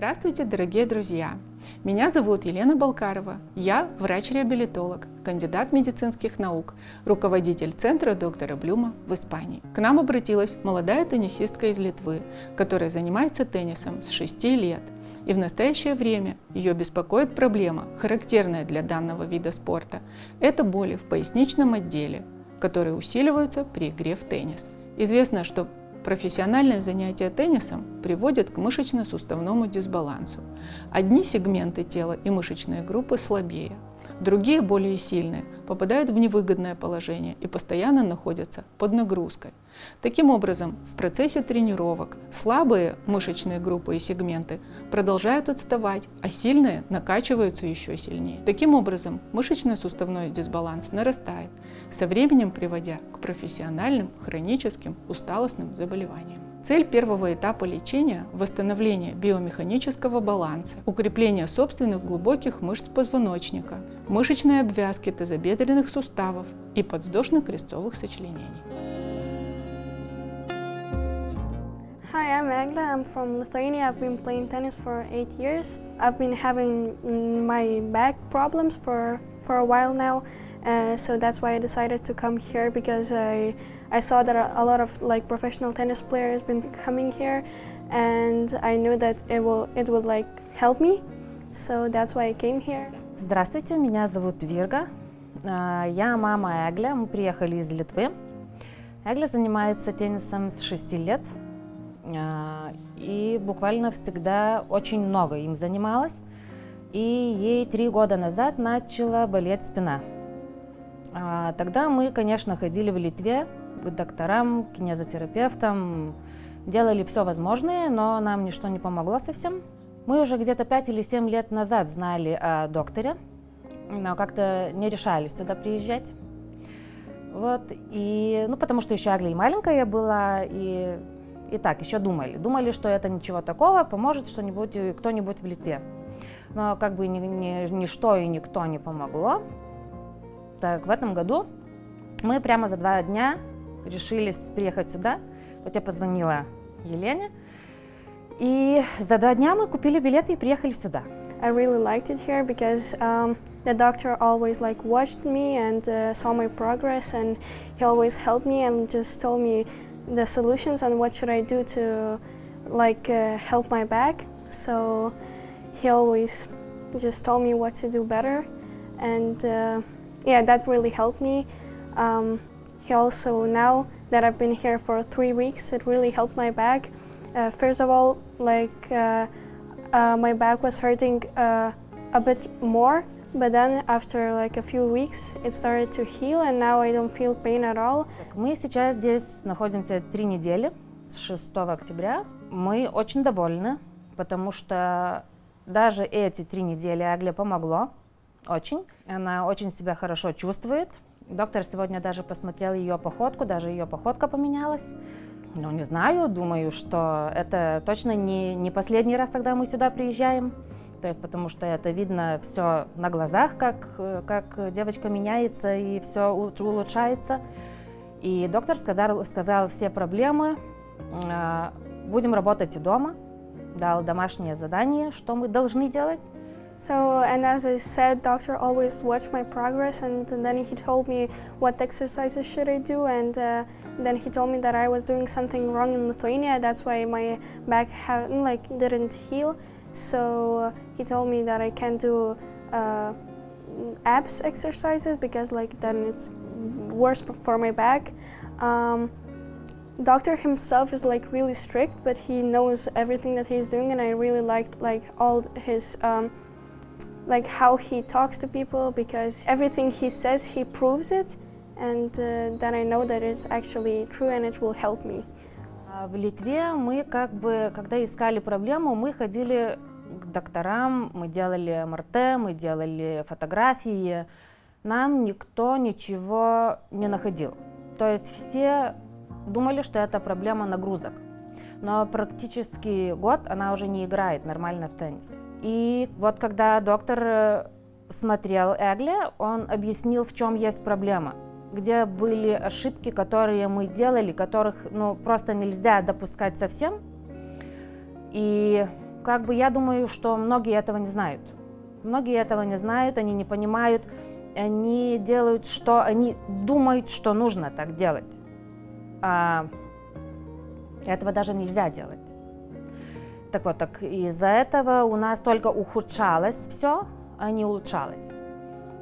Здравствуйте, дорогие друзья! Меня зовут Елена Балкарова. Я врач-реабилитолог, кандидат медицинских наук, руководитель центра доктора Блюма в Испании. К нам обратилась молодая теннисистка из Литвы, которая занимается теннисом с 6 лет. И в настоящее время ее беспокоит проблема, характерная для данного вида спорта. Это боли в поясничном отделе, которые усиливаются при игре в теннис. Известно, что Профессиональное занятие теннисом приводит к мышечно-суставному дисбалансу. Одни сегменты тела и мышечные группы слабее, другие, более сильные, попадают в невыгодное положение и постоянно находятся под нагрузкой. Таким образом, в процессе тренировок слабые мышечные группы и сегменты продолжают отставать, а сильные накачиваются еще сильнее. Таким образом, мышечно-суставной дисбаланс нарастает, со временем приводя к профессиональным хроническим усталостным заболеваниям. Цель первого этапа лечения – восстановление биомеханического баланса, укрепление собственных глубоких мышц позвоночника, мышечной обвязки тазобедренных суставов и подвздошно-крестцовых сочленений. Hi, I'm Agla. I'm from Lithuania. I've been playing tennis for eight years. I've been having my back problems for, for a while now, uh, so that's why I decided to come here because I, I saw that a lot of like professional tennis players been coming here, and I knew that it will it would like help me, so that's why I came here. Здравствуйте, меня зовут Вирга. Я мама Эгля, мы приехали из Литвы. Эгля занимается теннисом с 6 лет. А, и буквально всегда очень много им занималась. И ей три года назад начала болеть спина. А, тогда мы, конечно, ходили в Литве к докторам, к кинезотерапевтам, делали все возможное, но нам ничто не помогло совсем. Мы уже где-то 5 или 7 лет назад знали о докторе, но как-то не решались сюда приезжать. Вот, и, ну, потому что еще Агли маленькая была, и и так, еще думали. Думали, что это ничего такого, поможет что-нибудь, кто-нибудь в Литве. Но как бы ни, ни, ничто и никто не помогло. Так, в этом году мы прямо за два дня решились приехать сюда. Вот я позвонила Елене. И за два дня мы купили билеты и приехали сюда. I really liked it here because um, the doctor always like watched me and uh, saw my progress and he always helped me and just told me the solutions and what should I do to like uh, help my back. So he always just told me what to do better and uh, yeah, that really helped me. Um, he also, now that I've been here for three weeks, it really helped my back. Uh, first of all, like uh, uh, my back was hurting uh, a bit more But then after like a few weeks it started to heal and now I don't feel pain at all. Мы сейчас здесь находимся три недели, с 6 октября. Мы очень довольны, потому что даже эти три недели Агле помогло очень. Она очень себя хорошо чувствует. Доктор сегодня даже посмотрел ее походку, даже ее походка поменялась. Ну, не знаю, думаю, что это точно не, не последний раз, когда мы сюда приезжаем то есть потому что это видно все на глазах, как, как девочка меняется и все улучшается. И доктор сказал, сказал все проблемы, будем работать дома, дал домашнее задание, что мы должны делать. So, and as I said, doctor always watched my progress and then he told me what exercises should I do and uh, then he told me that I was doing something wrong in Lithuania, that's why my back like, didn't heal. So he told me that I can't do uh, abs exercises because like then it's worse for my back. Um, doctor himself is like really strict, but he knows everything that he's doing, and I really liked like all his um, like how he talks to people because everything he says he proves it, and uh, then I know that it's actually true and it will help me. В Литве мы как бы, когда искали проблему, мы ходили к докторам, мы делали МРТ, мы делали фотографии. Нам никто ничего не находил. То есть все думали, что это проблема нагрузок. Но практически год она уже не играет нормально в теннис. И вот когда доктор смотрел Эгли, он объяснил, в чем есть проблема где были ошибки, которые мы делали, которых ну, просто нельзя допускать совсем. И как бы я думаю, что многие этого не знают. Многие этого не знают, они не понимают, они делают, что они думают, что нужно так делать. А этого даже нельзя делать. Так вот, так из-за этого у нас только ухудшалось все, а не улучшалось.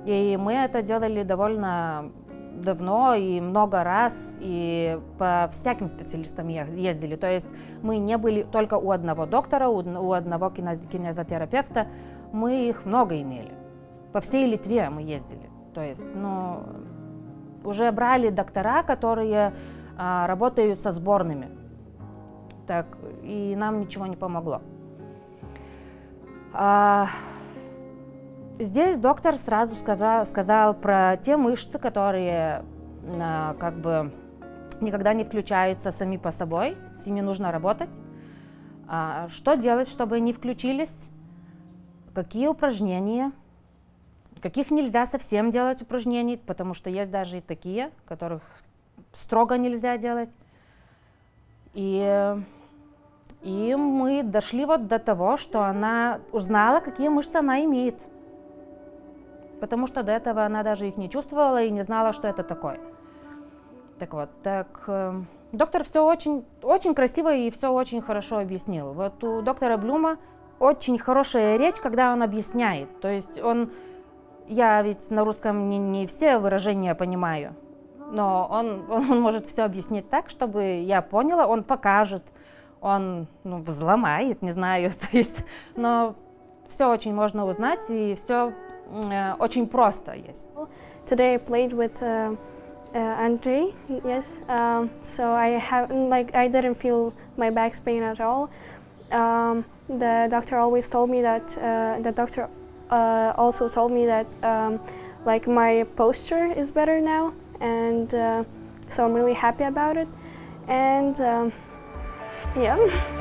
И мы это делали довольно давно и много раз, и по всяким специалистам ездили. То есть мы не были только у одного доктора, у одного кинезотерапевта, мы их много имели. По всей Литве мы ездили. То есть, ну, уже брали доктора, которые а, работают со сборными. Так, и нам ничего не помогло. А, здесь доктор сразу сказал, сказал про те мышцы, которые а, как бы никогда не включаются сами по собой, с ними нужно работать. А, что делать, чтобы они включились? Какие упражнения? Каких нельзя совсем делать упражнений, потому что есть даже и такие, которых строго нельзя делать. И, и мы дошли вот до того, что она узнала, какие мышцы она имеет. Потому что до этого она даже их не чувствовала и не знала, что это такое. Так вот, так э, доктор все очень, очень красиво и все очень хорошо объяснил. Вот у доктора Блюма очень хорошая речь, когда он объясняет. То есть он, я ведь на русском не, не все выражения понимаю, но он, он может все объяснить так, чтобы я поняла, он покажет, он ну, взломает, не знаю, то есть, но все очень можно узнать и все э, очень просто есть. Today I played with uh, uh, Andrei, yes, um, so I haven't, like, I didn't feel my back pain at all. Um, the doctor always told me that, uh, the doctor uh, also told me that um, like my posture is better now and uh, so I'm really happy about it and um, yeah